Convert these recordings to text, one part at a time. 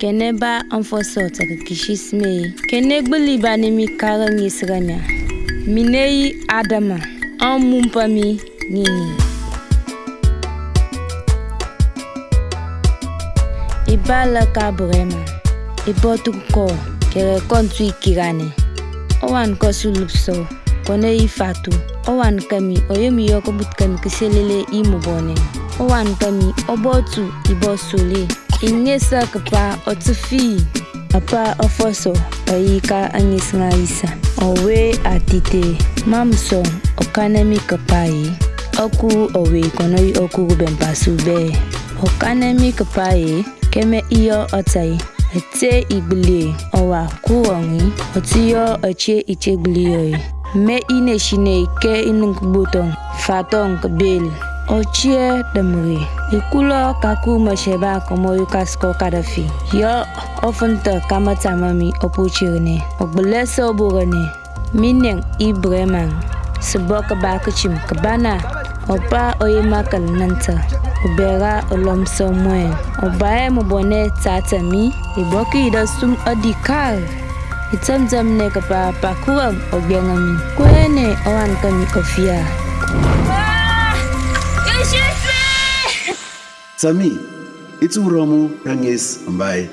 kɛnɛba n fɔsɔtɛg kishisime kɛnɛgbili ba nimi karɛ ŋisirɛnya mine yi adama n mumpami nini i ba lɛ ka burɛma i bɔtug kɔ kɛrɛ kɔntu i kirani ɔ wan kɔ sulupsɔ kɔnɛ i fatu ɔ wan kami ɔ yemi yɔ kɔbutkami kiselele i mubɔni ɔ wan kami ɔ bɔtu i bɔ sole Inyesekpa otufi apa ofoso ọfọsọ ọyika anyịsịngaisa owe atite okanemi mamsọ ọkanamikpayi ọkụ ọwe kọnọyi ọkụ okanemi ọkanamikpayi keme iyo ọtayi ete igbile ọwa kụọnwi ọtụyọ ọchie ichegbiliyoyi me ineshine ke inungbutong fatong bel Ochie demri, ikulo kaku masheba komo yukas kadafi. Yo, ya, ofente kama tamami opuchirne, ogbelese oburane, mineng ibreman, sebo kaba kuchim kabana, opa oyemakal nanta, obera olom mwen, obaye mobone tatami, iboki idasum adikal, Itamtam ne kapa pakuam obyangami, kwene owan kami ofia. Ah! Sami, ituramu dangis mbai.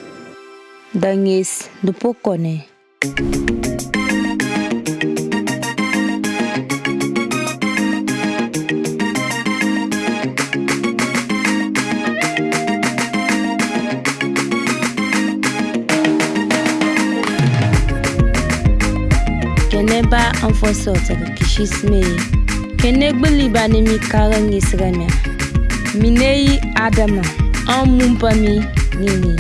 Dangis dupokone. Keneba anfosote kishis me. kenegbili bani mi kaga ŋisirɛ mɛ mine yi adama ɔn mumpa mi nini